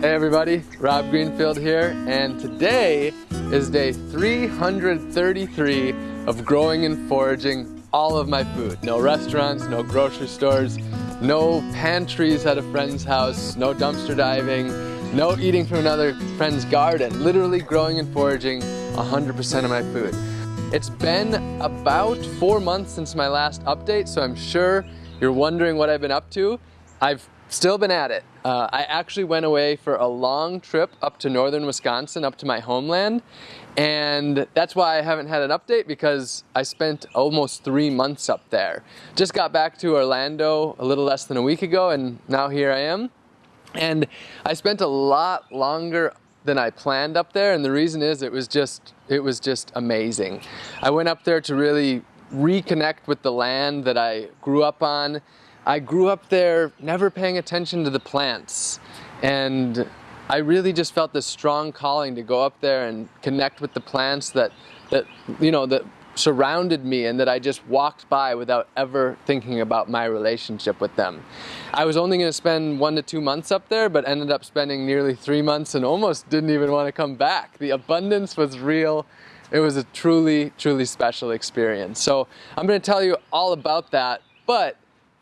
Hey everybody, Rob Greenfield here, and today is day 333 of growing and foraging all of my food. No restaurants, no grocery stores, no pantries at a friend's house, no dumpster diving, no eating from another friend's garden. Literally growing and foraging 100% of my food. It's been about four months since my last update, so I'm sure you're wondering what I've been up to. I've still been at it. Uh, I actually went away for a long trip up to northern Wisconsin, up to my homeland, and that's why I haven't had an update because I spent almost three months up there. Just got back to Orlando a little less than a week ago, and now here I am. And I spent a lot longer than I planned up there, and the reason is it was just it was just amazing. I went up there to really reconnect with the land that I grew up on I grew up there never paying attention to the plants and I really just felt this strong calling to go up there and connect with the plants that, that you know, that surrounded me and that I just walked by without ever thinking about my relationship with them. I was only going to spend one to two months up there, but ended up spending nearly three months and almost didn't even want to come back. The abundance was real. It was a truly, truly special experience. So I'm going to tell you all about that, but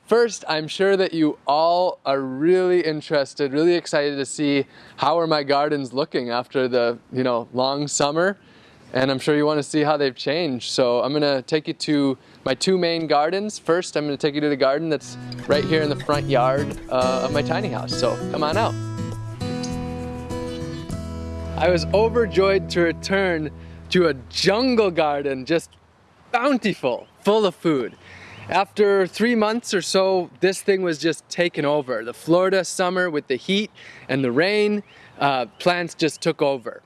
First, I'm sure that you all are really interested, really excited to see how are my gardens looking after the, you know, long summer. And I'm sure you want to see how they've changed. So I'm going to take you to my two main gardens. First, I'm going to take you to the garden that's right here in the front yard uh, of my tiny house. So come on out. I was overjoyed to return to a jungle garden, just bountiful, full of food. After three months or so, this thing was just taken over. The Florida summer with the heat and the rain, uh, plants just took over.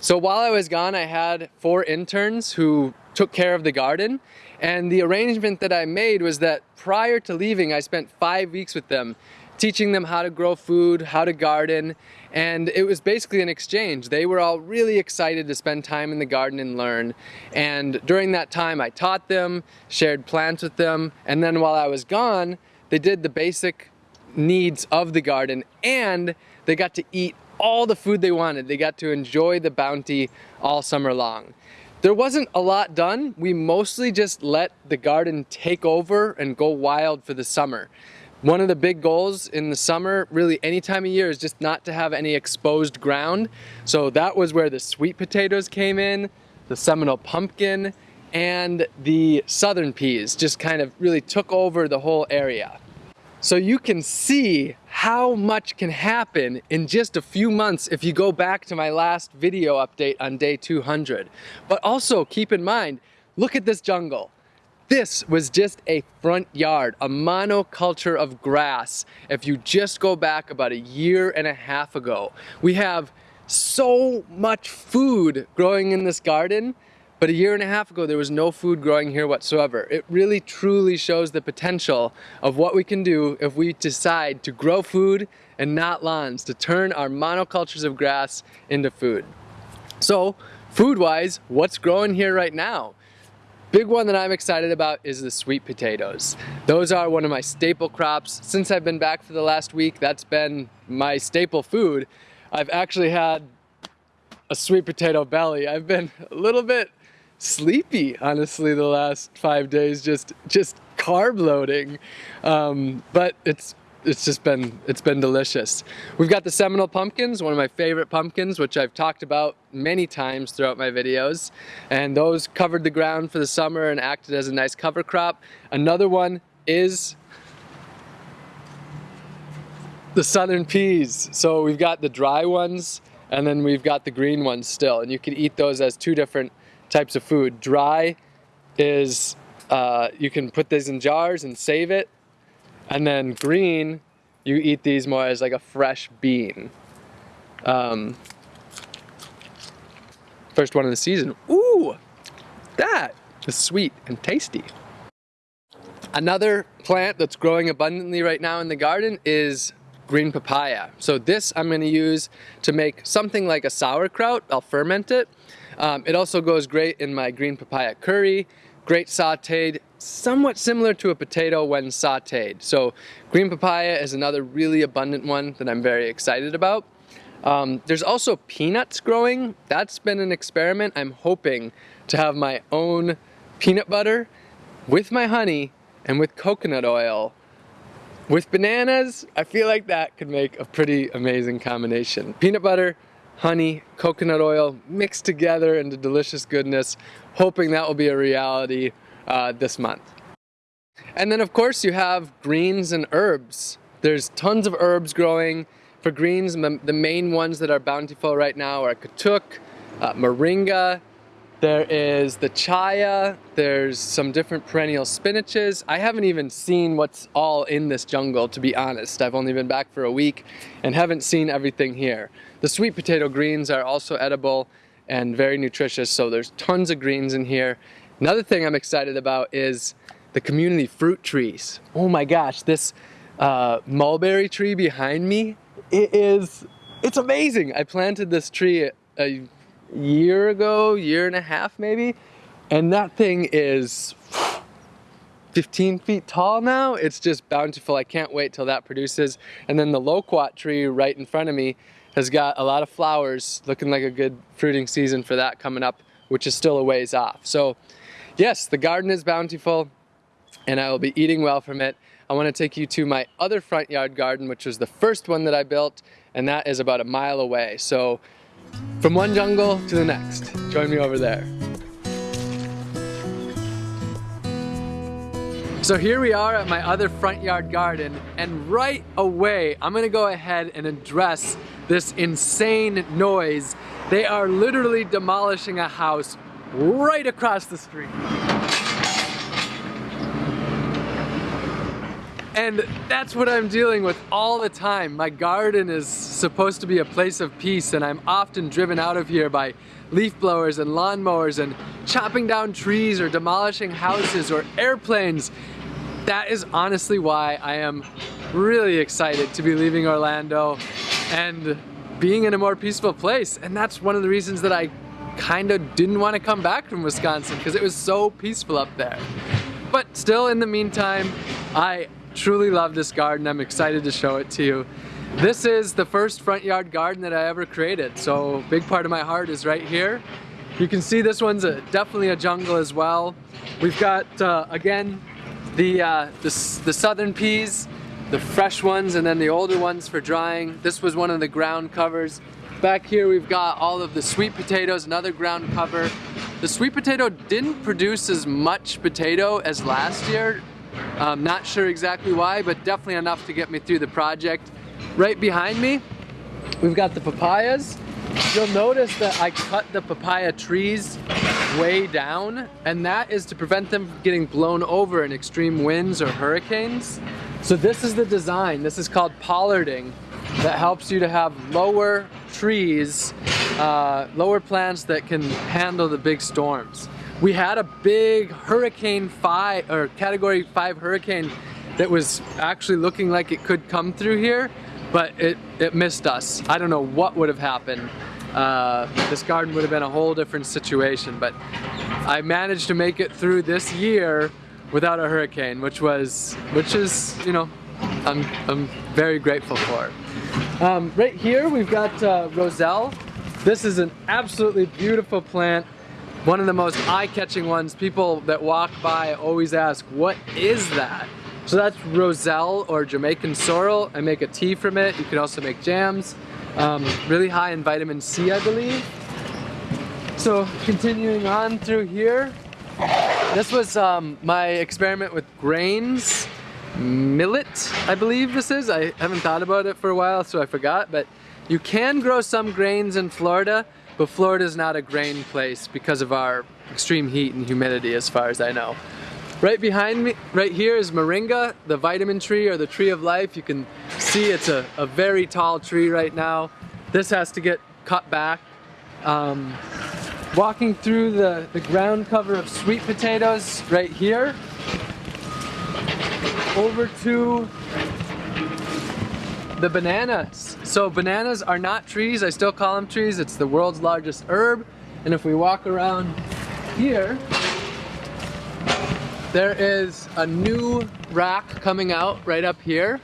So while I was gone, I had four interns who took care of the garden. And the arrangement that I made was that prior to leaving, I spent five weeks with them teaching them how to grow food, how to garden, and it was basically an exchange. They were all really excited to spend time in the garden and learn. And during that time, I taught them, shared plants with them, and then while I was gone, they did the basic needs of the garden and they got to eat all the food they wanted. They got to enjoy the bounty all summer long. There wasn't a lot done. We mostly just let the garden take over and go wild for the summer. One of the big goals in the summer, really any time of year, is just not to have any exposed ground. So that was where the sweet potatoes came in, the Seminole pumpkin, and the southern peas just kind of really took over the whole area. So you can see how much can happen in just a few months if you go back to my last video update on day 200. But also keep in mind, look at this jungle. This was just a front yard, a monoculture of grass. If you just go back about a year and a half ago, we have so much food growing in this garden, but a year and a half ago, there was no food growing here whatsoever. It really truly shows the potential of what we can do if we decide to grow food and not lawns, to turn our monocultures of grass into food. So, food-wise, what's growing here right now? Big one that I'm excited about is the sweet potatoes. Those are one of my staple crops. Since I've been back for the last week, that's been my staple food. I've actually had a sweet potato belly. I've been a little bit sleepy, honestly, the last five days, just just carb loading. Um, but it's it's just been, it's been delicious. We've got the Seminole pumpkins, one of my favorite pumpkins, which I've talked about many times throughout my videos. And those covered the ground for the summer and acted as a nice cover crop. Another one is the southern peas. So we've got the dry ones and then we've got the green ones still. And you can eat those as two different types of food. Dry is, uh, you can put these in jars and save it and then green, you eat these more as like a fresh bean. Um, first one of the season. Ooh, that is sweet and tasty. Another plant that's growing abundantly right now in the garden is green papaya. So this I'm going to use to make something like a sauerkraut. I'll ferment it. Um, it also goes great in my green papaya curry great sauteed, somewhat similar to a potato when sauteed. So green papaya is another really abundant one that I'm very excited about. Um, there's also peanuts growing. That's been an experiment. I'm hoping to have my own peanut butter with my honey and with coconut oil. With bananas, I feel like that could make a pretty amazing combination. Peanut butter, honey, coconut oil mixed together into delicious goodness. Hoping that will be a reality uh, this month. And then of course you have greens and herbs. There's tons of herbs growing. For greens, the main ones that are bountiful right now are katuk, uh, moringa, there is the chaya, there's some different perennial spinaches. I haven't even seen what's all in this jungle, to be honest. I've only been back for a week and haven't seen everything here. The sweet potato greens are also edible and very nutritious, so there's tons of greens in here. Another thing I'm excited about is the community fruit trees. Oh my gosh, this uh, mulberry tree behind me, it is, it's amazing. I planted this tree a year ago, year and a half maybe, and that thing is 15 feet tall now. It's just bountiful. I can't wait till that produces. And then the loquat tree right in front of me has got a lot of flowers, looking like a good fruiting season for that coming up, which is still a ways off. So yes, the garden is bountiful and I will be eating well from it. I want to take you to my other front yard garden, which was the first one that I built, and that is about a mile away. So from one jungle to the next. Join me over there. So here we are at my other front yard garden and right away I'm gonna go ahead and address this insane noise. They are literally demolishing a house right across the street. And that's what I'm dealing with all the time. My garden is supposed to be a place of peace and I'm often driven out of here by leaf blowers and lawnmowers and chopping down trees or demolishing houses or airplanes. That is honestly why I am really excited to be leaving Orlando and being in a more peaceful place. And that's one of the reasons that I kind of didn't want to come back from Wisconsin because it was so peaceful up there. But still in the meantime, I truly love this garden. I'm excited to show it to you. This is the first front yard garden that I ever created, so big part of my heart is right here. You can see this one's a, definitely a jungle as well. We've got, uh, again, the, uh, the, the southern peas, the fresh ones, and then the older ones for drying. This was one of the ground covers. Back here we've got all of the sweet potatoes, another ground cover. The sweet potato didn't produce as much potato as last year, I'm not sure exactly why, but definitely enough to get me through the project. Right behind me, we've got the papayas. You'll notice that I cut the papaya trees way down, and that is to prevent them from getting blown over in extreme winds or hurricanes. So this is the design. This is called pollarding that helps you to have lower trees, uh, lower plants that can handle the big storms we had a big hurricane five or category five hurricane that was actually looking like it could come through here but it, it missed us. I don't know what would have happened. Uh, this garden would have been a whole different situation but I managed to make it through this year without a hurricane which was which is you know I'm, I'm very grateful for. Um, right here we've got uh, Roselle. This is an absolutely beautiful plant one of the most eye-catching ones, people that walk by always ask, what is that? So that's Roselle or Jamaican sorrel. I make a tea from it. You can also make jams. Um, really high in vitamin C, I believe. So continuing on through here, this was um, my experiment with grains. Millet, I believe this is. I haven't thought about it for a while, so I forgot. But you can grow some grains in Florida, but Florida is not a grain place because of our extreme heat and humidity as far as I know. Right behind me, right here is moringa, the vitamin tree or the tree of life. You can see it's a, a very tall tree right now. This has to get cut back. Um, walking through the, the ground cover of sweet potatoes right here. Over to the bananas. So bananas are not trees, I still call them trees. It's the world's largest herb. And if we walk around here, there is a new rack coming out right up here.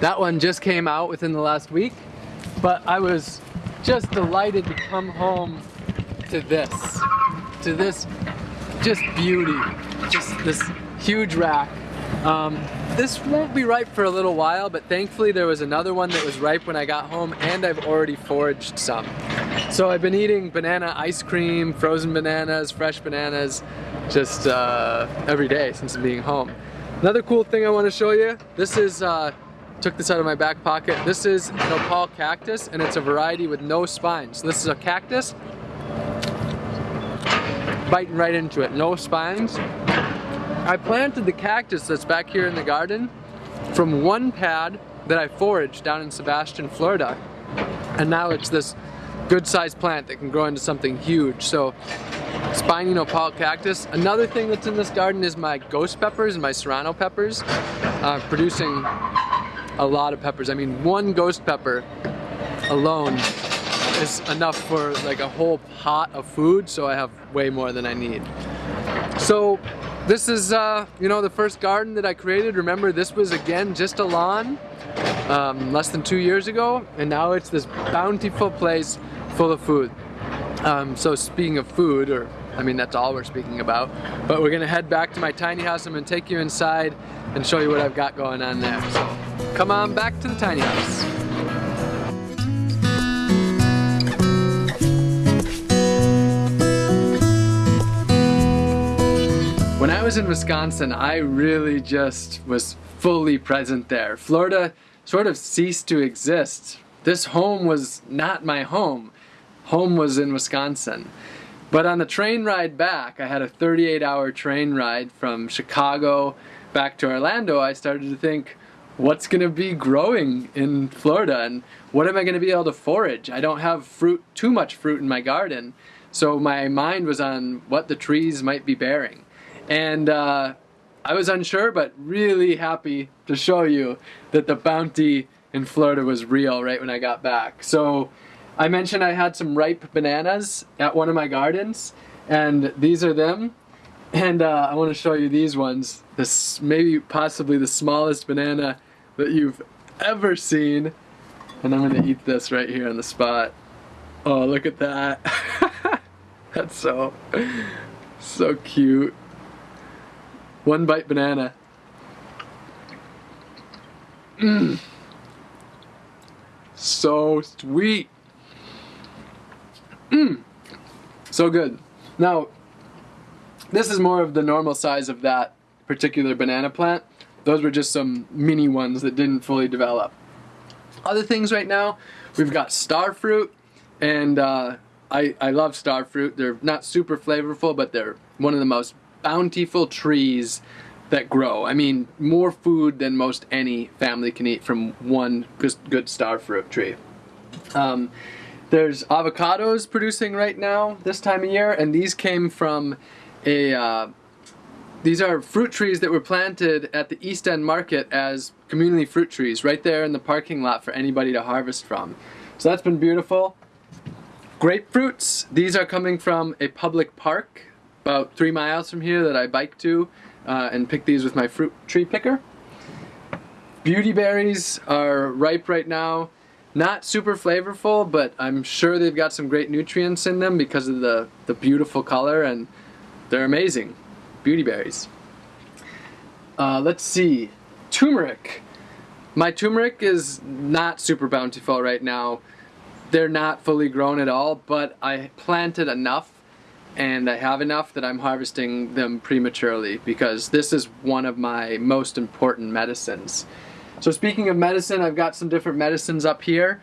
That one just came out within the last week. but I was just delighted to come home to this, to this just beauty, just this huge rack. Um, this won't be ripe for a little while, but thankfully there was another one that was ripe when I got home and I've already foraged some. So I've been eating banana ice cream, frozen bananas, fresh bananas, just uh, every day since being home. Another cool thing I want to show you, this is, uh, took this out of my back pocket, this is a nopal cactus and it's a variety with no spines. So this is a cactus, biting right into it, no spines. I planted the cactus that's back here in the garden from one pad that I foraged down in Sebastian, Florida. And now it's this good sized plant that can grow into something huge. So spiny nopal cactus. Another thing that's in this garden is my ghost peppers and my serrano peppers, uh, producing a lot of peppers. I mean, one ghost pepper alone is enough for like a whole pot of food, so I have way more than I need. So this is, uh, you know, the first garden that I created. Remember, this was again just a lawn um, less than two years ago, and now it's this bountiful place full of food. Um, so speaking of food, or I mean, that's all we're speaking about, but we're gonna head back to my tiny house. I'm gonna take you inside and show you what I've got going on there. So come on back to the tiny house. Was in Wisconsin, I really just was fully present there. Florida sort of ceased to exist. This home was not my home. Home was in Wisconsin. But on the train ride back, I had a 38 hour train ride from Chicago back to Orlando. I started to think, what's going to be growing in Florida and what am I going to be able to forage? I don't have fruit, too much fruit in my garden. So my mind was on what the trees might be bearing. And uh, I was unsure, but really happy to show you that the bounty in Florida was real right when I got back. So I mentioned I had some ripe bananas at one of my gardens, and these are them. And uh, I want to show you these ones. This maybe possibly the smallest banana that you've ever seen. And I'm gonna eat this right here on the spot. Oh, look at that. That's so, so cute. One bite banana. Mmm. So sweet. Mmm. So good. Now, this is more of the normal size of that particular banana plant. Those were just some mini ones that didn't fully develop. Other things right now, we've got star fruit, and uh, I, I love star fruit. They're not super flavorful, but they're one of the most bountiful trees that grow. I mean, more food than most any family can eat from one good star fruit tree. Um, there's avocados producing right now this time of year, and these came from a. Uh, these are fruit trees that were planted at the East End Market as community fruit trees, right there in the parking lot for anybody to harvest from. So that's been beautiful. Grapefruits, these are coming from a public park about three miles from here that I bike to uh, and pick these with my fruit tree picker. Beauty berries are ripe right now. Not super flavorful, but I'm sure they've got some great nutrients in them because of the, the beautiful color and they're amazing. Beauty berries. Uh, let's see. Turmeric. My turmeric is not super bountiful right now. They're not fully grown at all, but I planted enough and I have enough that I'm harvesting them prematurely because this is one of my most important medicines. So speaking of medicine, I've got some different medicines up here.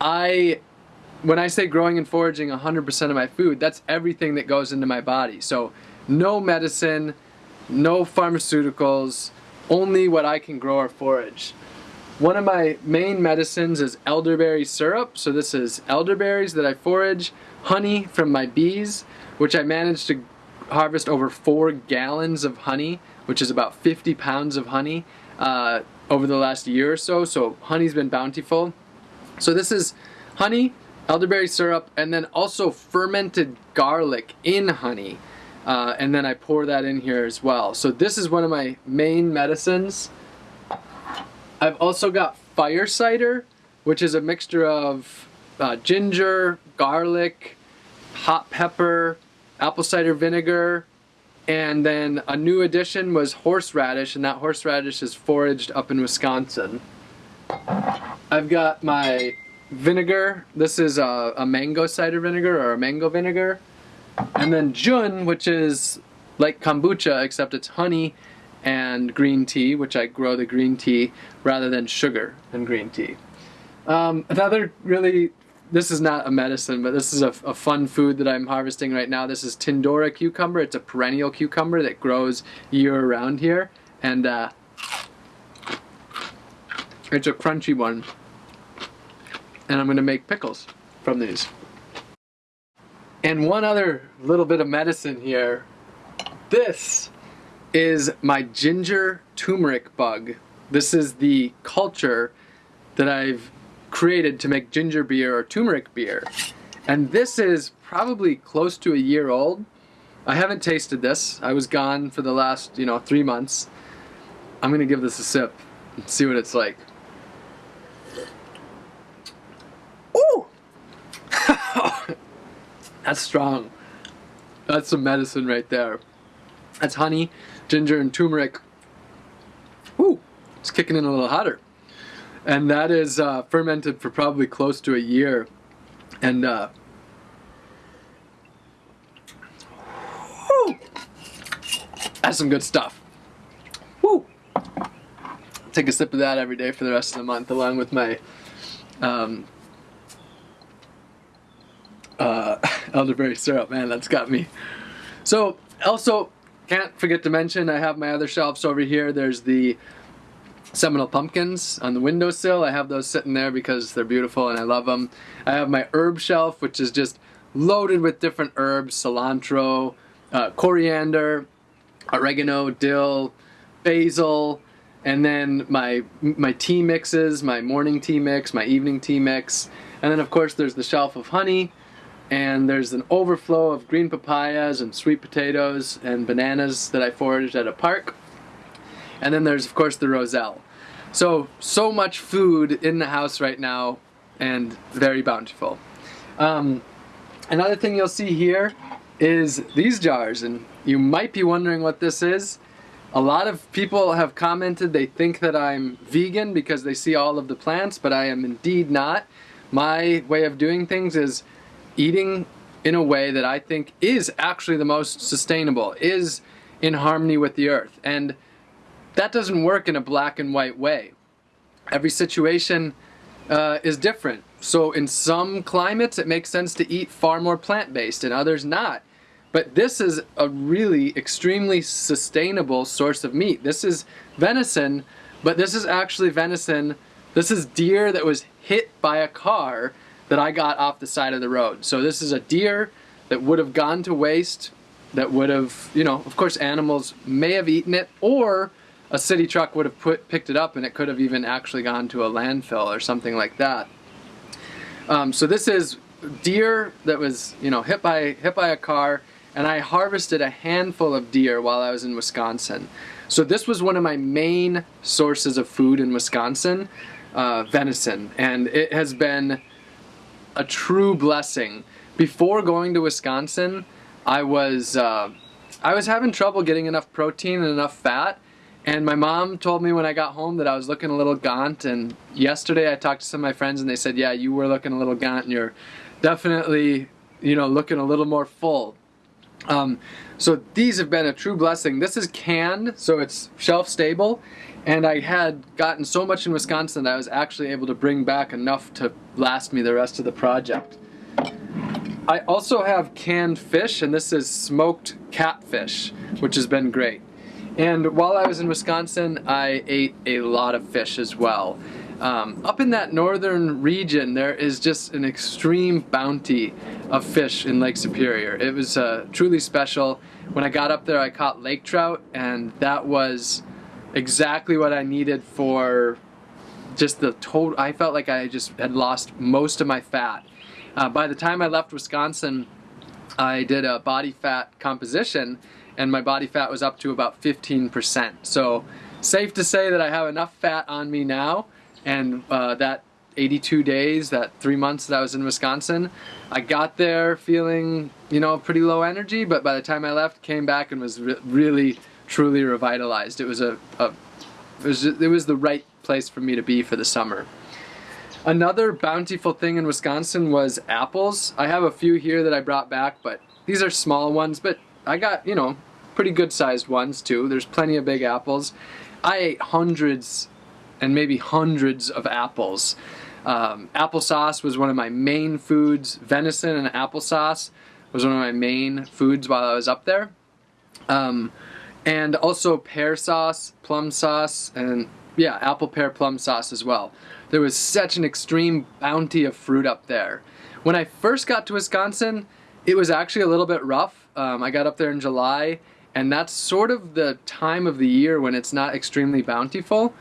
I, when I say growing and foraging 100% of my food, that's everything that goes into my body. So no medicine, no pharmaceuticals, only what I can grow or forage. One of my main medicines is elderberry syrup. So this is elderberries that I forage, honey from my bees, which I managed to harvest over four gallons of honey, which is about 50 pounds of honey uh, over the last year or so. So honey's been bountiful. So this is honey, elderberry syrup, and then also fermented garlic in honey. Uh, and then I pour that in here as well. So this is one of my main medicines. I've also got fire cider, which is a mixture of uh, ginger, garlic, hot pepper, apple cider vinegar, and then a new addition was horseradish, and that horseradish is foraged up in Wisconsin. I've got my vinegar. This is a, a mango cider vinegar or a mango vinegar. And then jun, which is like kombucha, except it's honey and green tea, which I grow the green tea rather than sugar and green tea. Um, another really this is not a medicine, but this is a, a, fun food that I'm harvesting right now. This is Tindora cucumber. It's a perennial cucumber that grows year round here. And uh, it's a crunchy one. And I'm gonna make pickles from these. And one other little bit of medicine here. This is my ginger turmeric bug. This is the culture that I've created to make ginger beer or turmeric beer. And this is probably close to a year old. I haven't tasted this. I was gone for the last, you know, three months. I'm gonna give this a sip and see what it's like. Ooh! That's strong. That's some medicine right there. That's honey, ginger, and turmeric. Ooh, it's kicking in a little hotter and that is uh, fermented for probably close to a year. And uh, whew, that's some good stuff. Woo! Take a sip of that every day for the rest of the month, along with my um, uh, elderberry syrup. Man, that's got me. So, also, can't forget to mention, I have my other shelves over here. There's the Seminole pumpkins on the windowsill. I have those sitting there because they're beautiful and I love them. I have my herb shelf, which is just loaded with different herbs, cilantro, uh, coriander, oregano, dill, basil, and then my my tea mixes, my morning tea mix, my evening tea mix, and then of course there's the shelf of honey, and there's an overflow of green papayas and sweet potatoes and bananas that I foraged at a park. And then there's of course the Roselle. So, so much food in the house right now and very bountiful. Um, another thing you'll see here is these jars and you might be wondering what this is. A lot of people have commented they think that I'm vegan because they see all of the plants, but I am indeed not. My way of doing things is eating in a way that I think is actually the most sustainable, is in harmony with the earth. And that doesn't work in a black and white way. Every situation uh, is different. So in some climates it makes sense to eat far more plant-based and others not. But this is a really extremely sustainable source of meat. This is venison, but this is actually venison. This is deer that was hit by a car that I got off the side of the road. So this is a deer that would have gone to waste, that would have, you know, of course animals may have eaten it, or a city truck would have put, picked it up and it could have even actually gone to a landfill or something like that. Um, so this is deer that was you know hit by hit by a car and I harvested a handful of deer while I was in Wisconsin. So this was one of my main sources of food in Wisconsin, uh, venison, and it has been a true blessing. Before going to Wisconsin, I was uh, I was having trouble getting enough protein and enough fat, and my mom told me when I got home that I was looking a little gaunt. And yesterday I talked to some of my friends and they said, yeah, you were looking a little gaunt and you're definitely, you know, looking a little more full. Um, so these have been a true blessing. This is canned, so it's shelf stable. And I had gotten so much in Wisconsin that I was actually able to bring back enough to last me the rest of the project. I also have canned fish, and this is smoked catfish, which has been great. And while I was in Wisconsin, I ate a lot of fish as well. Um, up in that northern region, there is just an extreme bounty of fish in Lake Superior. It was uh, truly special. When I got up there, I caught lake trout, and that was exactly what I needed for just the total. I felt like I just had lost most of my fat. Uh, by the time I left Wisconsin, I did a body fat composition and my body fat was up to about 15%. So safe to say that I have enough fat on me now and uh, that 82 days, that three months that I was in Wisconsin. I got there feeling, you know, pretty low energy, but by the time I left, came back and was re really, truly revitalized. It was a, a it was it was the right place for me to be for the summer. Another bountiful thing in Wisconsin was apples. I have a few here that I brought back, but these are small ones, but I got, you know, pretty good sized ones too. There's plenty of big apples. I ate hundreds and maybe hundreds of apples. Um, applesauce was one of my main foods. Venison and applesauce was one of my main foods while I was up there. Um, and also pear sauce, plum sauce, and yeah, apple pear plum sauce as well. There was such an extreme bounty of fruit up there. When I first got to Wisconsin, it was actually a little bit rough. Um, I got up there in July, and that's sort of the time of the year when it's not extremely bountiful.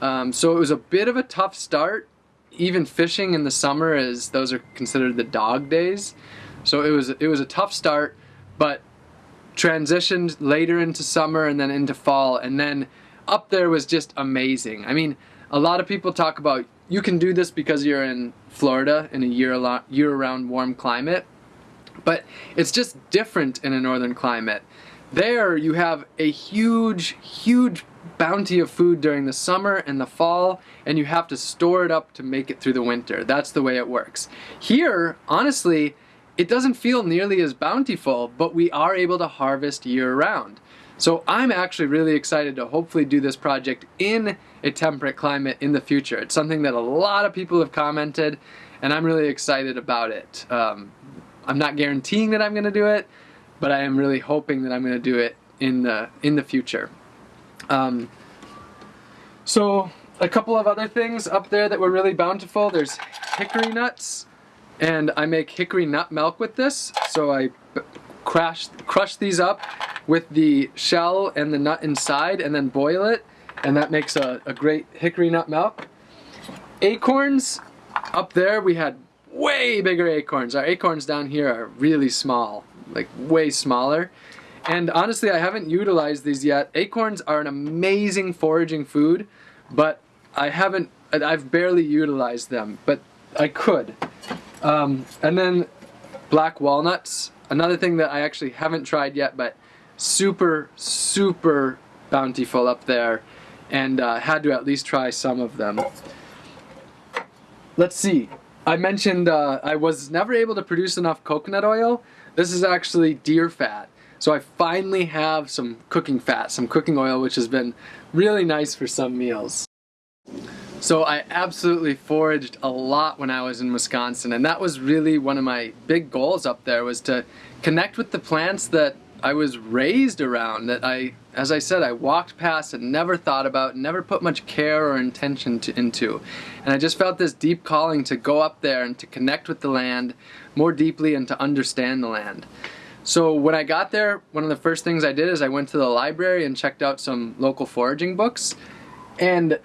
Um, so it was a bit of a tough start. Even fishing in the summer, as those are considered the dog days. So it was it was a tough start, but transitioned later into summer and then into fall, and then up there was just amazing. I mean, a lot of people talk about you can do this because you're in Florida in a year year-round warm climate, but it's just different in a northern climate. There you have a huge, huge bounty of food during the summer and the fall and you have to store it up to make it through the winter. That's the way it works. Here, honestly, it doesn't feel nearly as bountiful, but we are able to harvest year round. So I'm actually really excited to hopefully do this project in a temperate climate in the future. It's something that a lot of people have commented and I'm really excited about it. Um, I'm not guaranteeing that I'm going to do it, but I am really hoping that I'm going to do it in the in the future. Um, so a couple of other things up there that were really bountiful. There's hickory nuts, and I make hickory nut milk with this. So I crash, crush these up with the shell and the nut inside and then boil it, and that makes a, a great hickory nut milk. Acorns, up there we had way bigger acorns. Our acorns down here are really small, like way smaller. And honestly, I haven't utilized these yet. Acorns are an amazing foraging food, but I haven't, I've barely utilized them, but I could. Um, and then black walnuts, another thing that I actually haven't tried yet, but super, super bountiful up there, and uh, had to at least try some of them. Let's see. I mentioned uh, I was never able to produce enough coconut oil. This is actually deer fat. So I finally have some cooking fat, some cooking oil, which has been really nice for some meals. So I absolutely foraged a lot when I was in Wisconsin and that was really one of my big goals up there was to connect with the plants that I was raised around that I, as I said, I walked past and never thought about, never put much care or intention to, into. And I just felt this deep calling to go up there and to connect with the land more deeply and to understand the land. So when I got there, one of the first things I did is I went to the library and checked out some local foraging books. And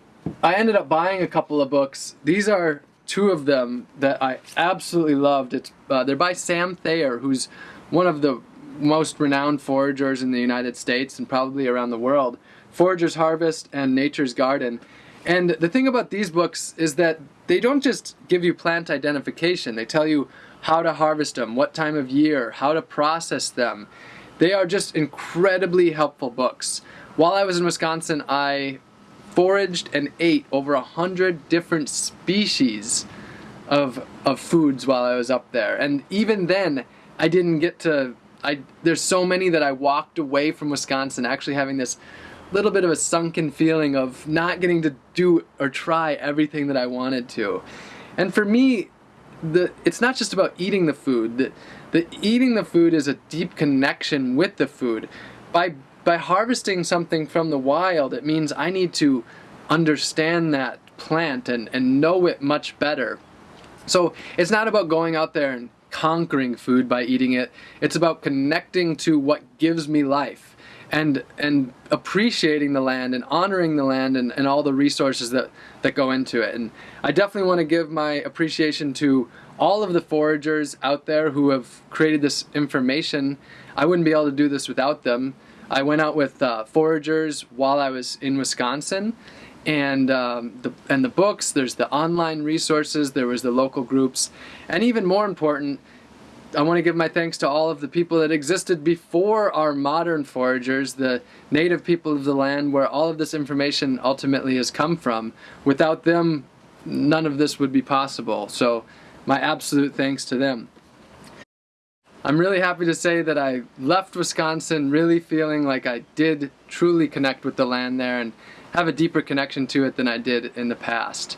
I ended up buying a couple of books. These are two of them that I absolutely loved. It's, uh, they're by Sam Thayer, who's one of the most renowned foragers in the United States and probably around the world. Forager's Harvest and Nature's Garden. And the thing about these books is that they don't just give you plant identification. They tell you how to harvest them, what time of year, how to process them. They are just incredibly helpful books. While I was in Wisconsin, I foraged and ate over a hundred different species of, of foods while I was up there. And even then, I didn't get to, I, there's so many that I walked away from Wisconsin actually having this little bit of a sunken feeling of not getting to do or try everything that I wanted to. And for me, the it's not just about eating the food. The, the eating the food is a deep connection with the food. By by harvesting something from the wild, it means I need to understand that plant and, and know it much better. So it's not about going out there and conquering food by eating it. It's about connecting to what gives me life and and appreciating the land and honoring the land and, and all the resources that, that go into it. And I definitely want to give my appreciation to all of the foragers out there who have created this information. I wouldn't be able to do this without them. I went out with uh, foragers while I was in Wisconsin and um, the and the books. There's the online resources. There was the local groups, and even more important, I want to give my thanks to all of the people that existed before our modern foragers, the native people of the land where all of this information ultimately has come from. Without them, none of this would be possible. So my absolute thanks to them. I'm really happy to say that I left Wisconsin really feeling like I did truly connect with the land there and have a deeper connection to it than I did in the past.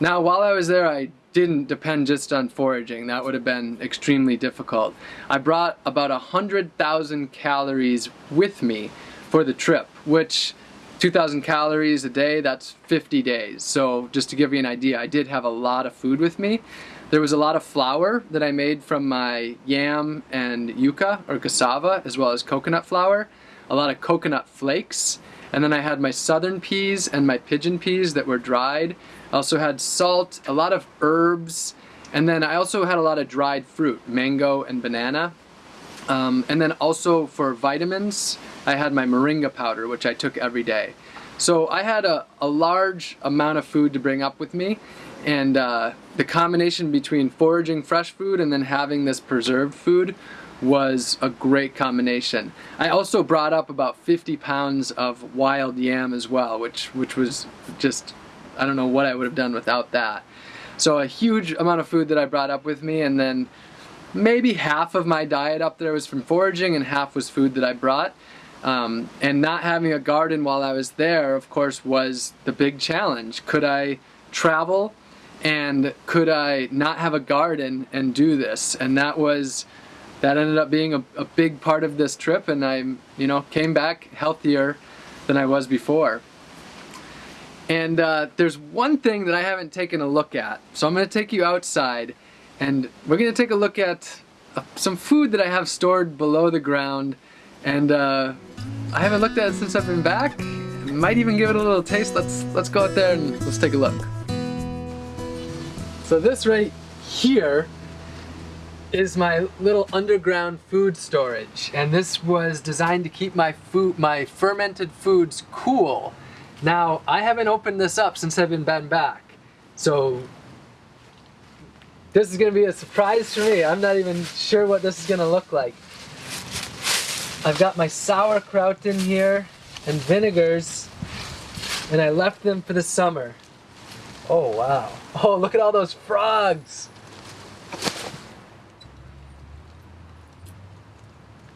Now, while I was there, I didn't depend just on foraging. That would have been extremely difficult. I brought about 100,000 calories with me for the trip, which 2,000 calories a day, that's 50 days. So just to give you an idea, I did have a lot of food with me. There was a lot of flour that I made from my yam and yucca or cassava, as well as coconut flour, a lot of coconut flakes, and then I had my southern peas and my pigeon peas that were dried. I also had salt, a lot of herbs, and then I also had a lot of dried fruit, mango and banana. Um, and then also for vitamins, I had my moringa powder, which I took every day. So I had a, a large amount of food to bring up with me, and uh, the combination between foraging fresh food and then having this preserved food was a great combination. I also brought up about 50 pounds of wild yam as well, which which was just I don't know what I would have done without that. So a huge amount of food that I brought up with me and then maybe half of my diet up there was from foraging and half was food that I brought. Um, and not having a garden while I was there, of course, was the big challenge. Could I travel and could I not have a garden and do this? And that was that ended up being a, a big part of this trip and I you know came back healthier than I was before. And uh, there's one thing that I haven't taken a look at. So I'm going to take you outside and we're going to take a look at uh, some food that I have stored below the ground. And uh, I haven't looked at it since I've been back. Might even give it a little taste. Let's, let's go out there and let's take a look. So this right here is my little underground food storage. And this was designed to keep my food my fermented foods cool. Now I haven't opened this up since I've been back. So this is gonna be a surprise for me. I'm not even sure what this is gonna look like. I've got my sauerkraut in here and vinegars and I left them for the summer. Oh wow. Oh look at all those frogs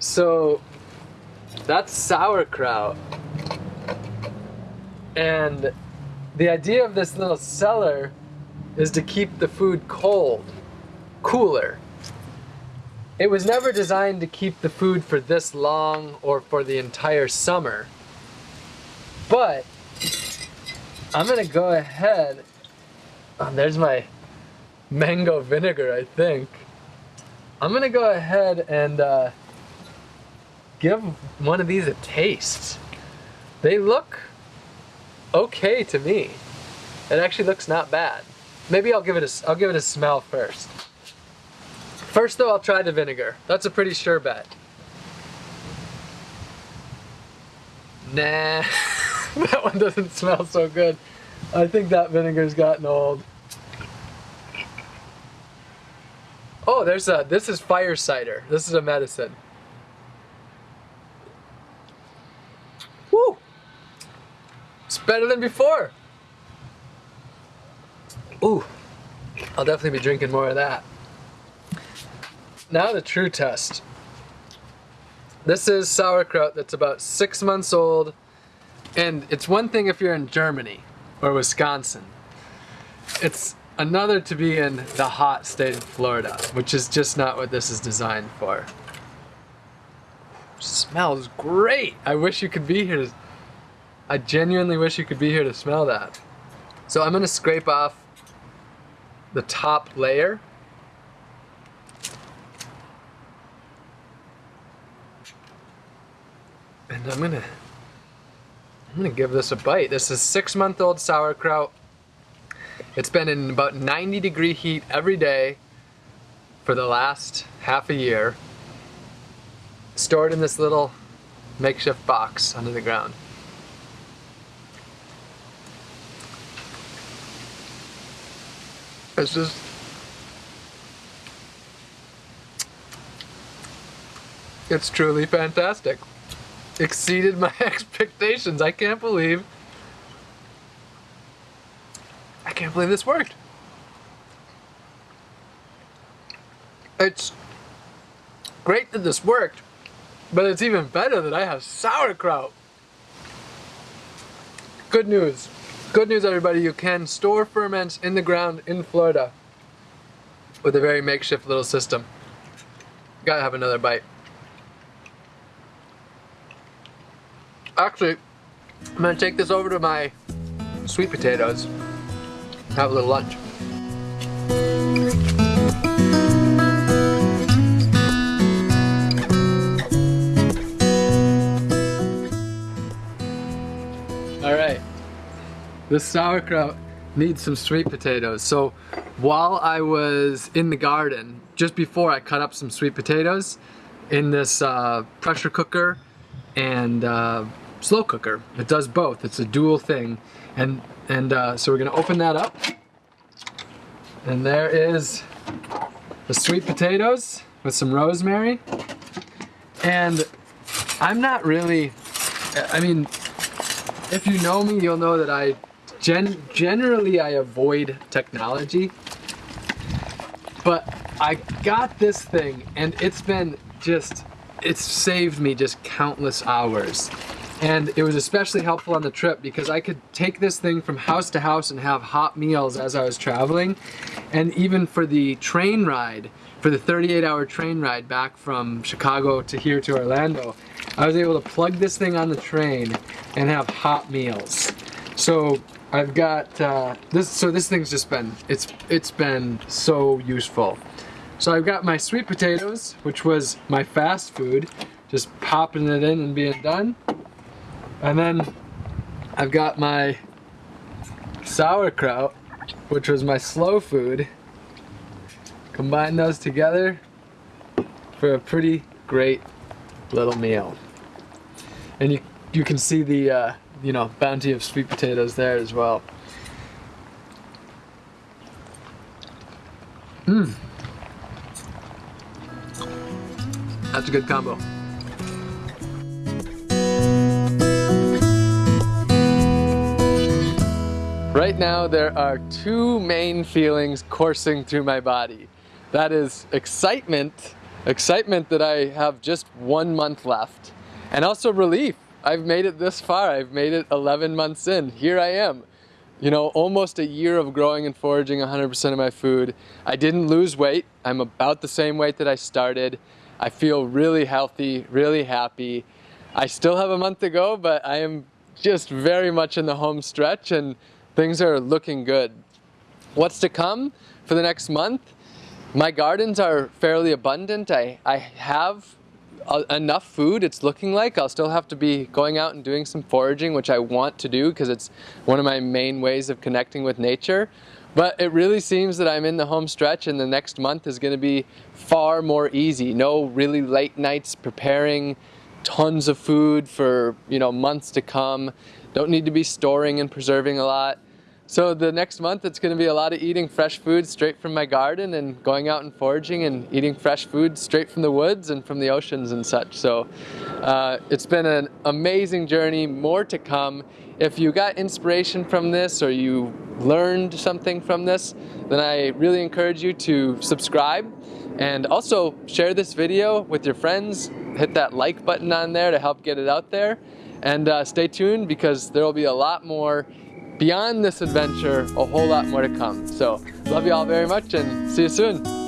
So that's sauerkraut. And the idea of this little cellar is to keep the food cold, cooler. It was never designed to keep the food for this long or for the entire summer. But I'm gonna go ahead, oh, there's my mango vinegar I think. I'm gonna go ahead and uh, give one of these a taste. They look okay to me. It actually looks not bad. Maybe I'll give it a, I'll give it a smell first. First though, I'll try the vinegar. That's a pretty sure bet. Nah, that one doesn't smell so good. I think that vinegar's gotten old. Oh, there's a, this is fire cider. This is a medicine. Better than before. Ooh, I'll definitely be drinking more of that. Now the true test. This is sauerkraut that's about six months old, and it's one thing if you're in Germany or Wisconsin. It's another to be in the hot state of Florida, which is just not what this is designed for. Smells great. I wish you could be here I genuinely wish you could be here to smell that. So I'm gonna scrape off the top layer. And I'm gonna, I'm gonna give this a bite. This is six month old sauerkraut. It's been in about 90 degree heat every day for the last half a year stored in this little makeshift box under the ground. It's just It's truly fantastic. Exceeded my expectations. I can't believe I can't believe this worked. It's great that this worked but it's even better that I have sauerkraut. Good news. Good news, everybody. You can store ferments in the ground in Florida with a very makeshift little system. Gotta have another bite. Actually, I'm gonna take this over to my sweet potatoes. Have a little lunch. This sauerkraut needs some sweet potatoes. So while I was in the garden, just before I cut up some sweet potatoes in this uh, pressure cooker and uh, slow cooker. It does both. It's a dual thing. And, and uh, so we're gonna open that up. And there is the sweet potatoes with some rosemary. And I'm not really, I mean, if you know me, you'll know that I gen generally I avoid technology. But I got this thing and it's been just, it's saved me just countless hours. And it was especially helpful on the trip because I could take this thing from house to house and have hot meals as I was traveling. And even for the train ride, for the 38 hour train ride back from Chicago to here to Orlando, I was able to plug this thing on the train and have hot meals. So I've got uh, this, so this thing's just been, it's, it's been so useful. So I've got my sweet potatoes, which was my fast food, just popping it in and being done. And then I've got my sauerkraut, which was my slow food. Combine those together for a pretty great little meal. And you, you can see the, uh, you know, bounty of sweet potatoes there as well. Mmm. That's a good combo. Right now there are two main feelings coursing through my body. That is excitement, excitement that I have just one month left, and also relief. I've made it this far. I've made it 11 months in. Here I am. You know, almost a year of growing and foraging 100% of my food. I didn't lose weight. I'm about the same weight that I started. I feel really healthy, really happy. I still have a month to go, but I am just very much in the home stretch and things are looking good. What's to come for the next month? My gardens are fairly abundant. I, I have Uh, enough food it's looking like. I'll still have to be going out and doing some foraging, which I want to do because it's one of my main ways of connecting with nature. But it really seems that I'm in the home stretch and the next month is going to be far more easy. No really late nights preparing tons of food for, you know, months to come. Don't need to be storing and preserving a lot. So the next month it's going to be a lot of eating fresh food straight from my garden and going out and foraging and eating fresh food straight from the woods and from the oceans and such. So uh, it's been an amazing journey, more to come. If you got inspiration from this or you learned something from this, then I really encourage you to subscribe and also share this video with your friends. Hit that like button on there to help get it out there. And uh, stay tuned because there will be a lot more beyond this adventure, a whole lot more to come. So love you all very much and see you soon.